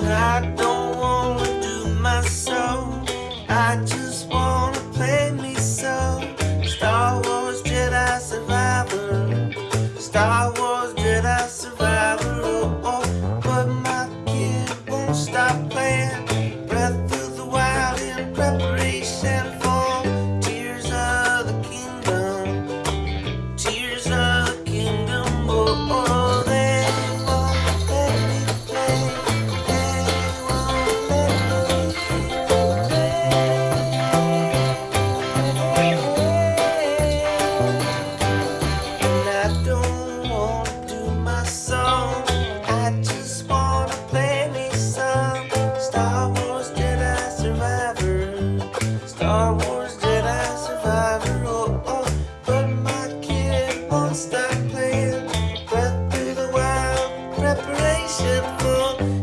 I don't wanna do myself. I just wanna play me so. Star Wars Jedi Survivor. Star Wars Jedi Survivor. Oh, oh. But my kid won't stop playing. worshipful